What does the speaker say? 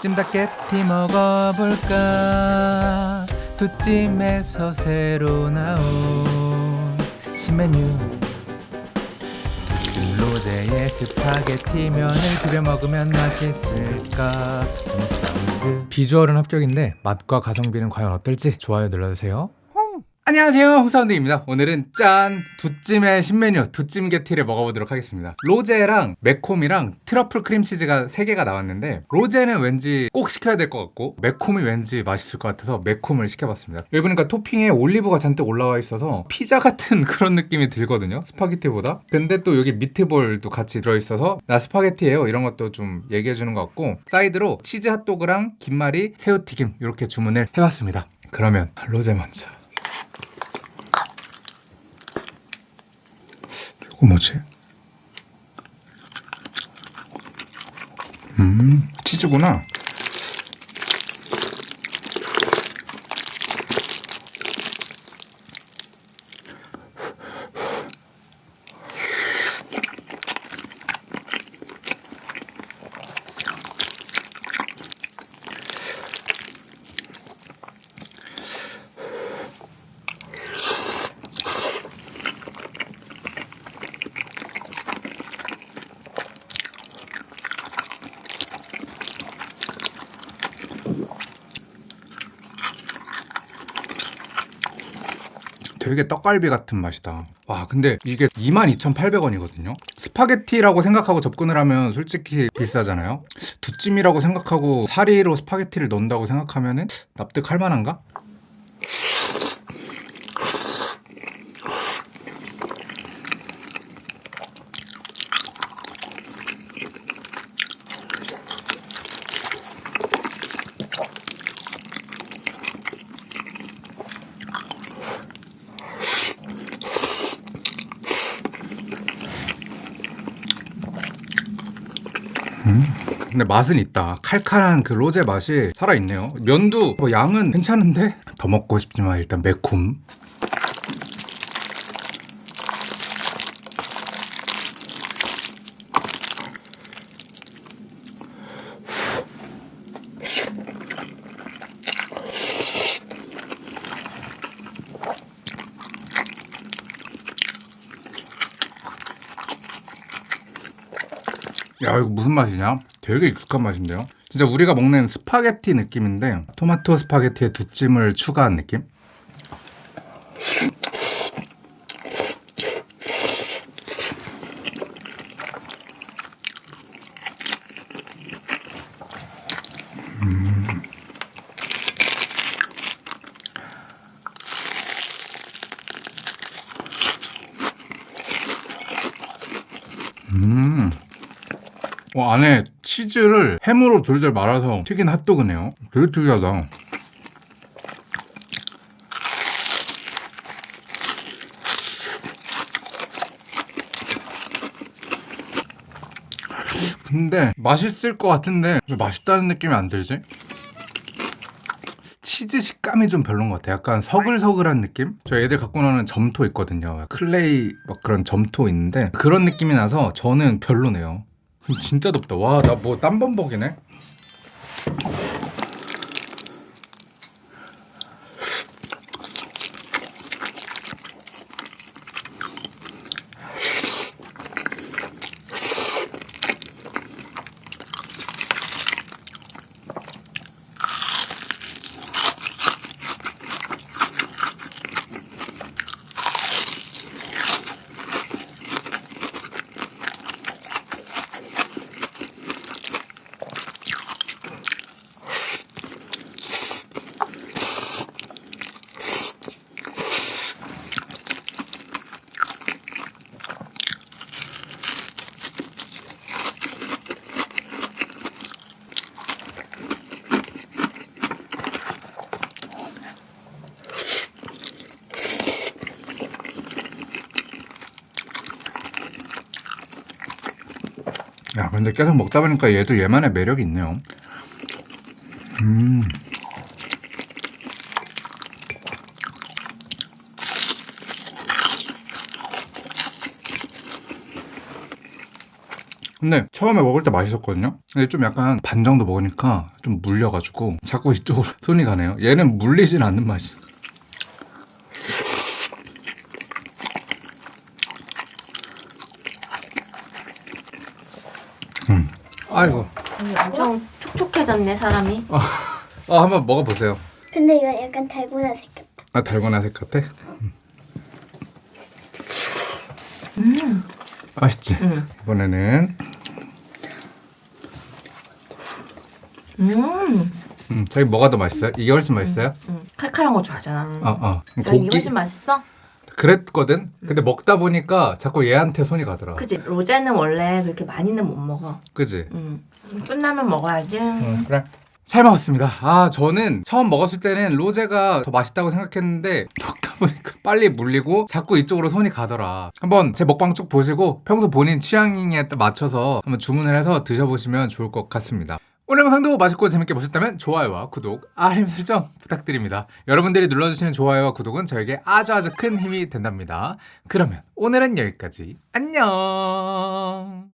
찜닭게티 먹어볼까? 두 찜에서 새로 나온 신메뉴. 두찜 로제의 스파게티 면을 비벼 먹으면 맛있을까. 비주얼은 합격인데 맛과 가성비는 과연 어떨지 좋아요 눌러주세요 안녕하세요 홍사운드입니다. 오늘은 짠! 두찜의 신메뉴 두찜 게티를 먹어보도록 하겠습니다. 로제랑 매콤이랑 트러플 크림치즈가 3개가 나왔는데 로제는 왠지 꼭 시켜야 될 것 같고 매콤이 왠지 맛있을 것 같아서 매콤을 시켜봤습니다. 여기 보니까 토핑에 올리브가 잔뜩 올라와 있어서 피자 같은 그런 느낌이 들거든요 스파게티보다. 근데 또 여기 미트볼도 같이 들어있어서 나 스파게티예요 이런 것도 좀 얘기해주는 것 같고 사이드로 치즈 핫도그랑 김말이 새우튀김 이렇게 주문을 해봤습니다. 그러면 로제 먼저 이거 뭐지? 음, 치즈구나. 되게 떡갈비 같은 맛이다. 와, 근데 이게 22,800원이거든요? 스파게티라고 생각하고 접근을 하면 솔직히 비싸잖아요? 두찜이라고 생각하고 사리로 스파게티를 넣는다고 생각하면 납득할 만한가? 근데 맛은 있다. 칼칼한 그 로제 맛이 살아있네요. 면도 뭐 양은 괜찮은데 더 먹고 싶지만 일단 매콤. 야 이거 무슨 맛이냐? 되게 익숙한 맛인데요? 진짜 우리가 먹는 스파게티 느낌인데 토마토 스파게티에 두찜을 추가한 느낌? 음. 어, 안에 치즈를 햄으로 돌돌 말아서 튀긴 핫도그네요. 되게 특이하다. 근데 맛있을 것 같은데 왜 맛있다는 느낌이 안 들지? 치즈 식감이 좀 별론 것 같아. 약간 서글서글한 느낌? 저 애들 갖고 노는 점토 있거든요. 클레이 막 그런 점토 있는데 그런 느낌이 나서 저는 별로네요. 진짜 덥다. 와, 나 뭐 땀범벅이네. 근데 계속 먹다 보니까 얘도 얘만의 매력이 있네요. 음. 근데 처음에 먹을 때 맛있었거든요. 근데 좀 약간 반 정도 먹으니까 좀 물려가지고 자꾸 이쪽으로 손이 가네요. 얘는 물리진 않는 맛이. 아이고. 엄청 촉촉해졌네 사람이. 어, 한번 먹어보세요. 근데 이거 약간 달고나 색 같아. 아, 달고나 색 같아? 음. 맛있지? 음. 이번에는 음. 음, 저희 뭐가 더 맛있어요? 이게 훨씬 맛있어요? 음. 칼칼한 거 좋아하잖아. 어, 어. 난 이게 훨씬 맛있어? 그랬거든? 근데 먹다 보니까 자꾸 얘한테 손이 가더라. 그지 로제는 원래 그렇게 많이는 못 먹어. 그지? 음. 끝나면 먹어야지. 응, 그래. 잘 먹었습니다. 아, 저는 처음 먹었을 때는 로제가 더 맛있다고 생각했는데 먹다 보니까 빨리 물리고 자꾸 이쪽으로 손이 가더라. 한번 제 먹방 쭉 보시고 평소 본인 취향에 맞춰서 한번 주문을 해서 드셔보시면 좋을 것 같습니다. 오늘 영상도 맛있고 재밌게 보셨다면 좋아요와 구독, 알림 설정 부탁드립니다. 여러분들이 눌러주시는 좋아요와 구독은 저에게 아주 아주 큰 힘이 된답니다. 그러면 오늘은 여기까지. 안녕!